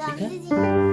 你看。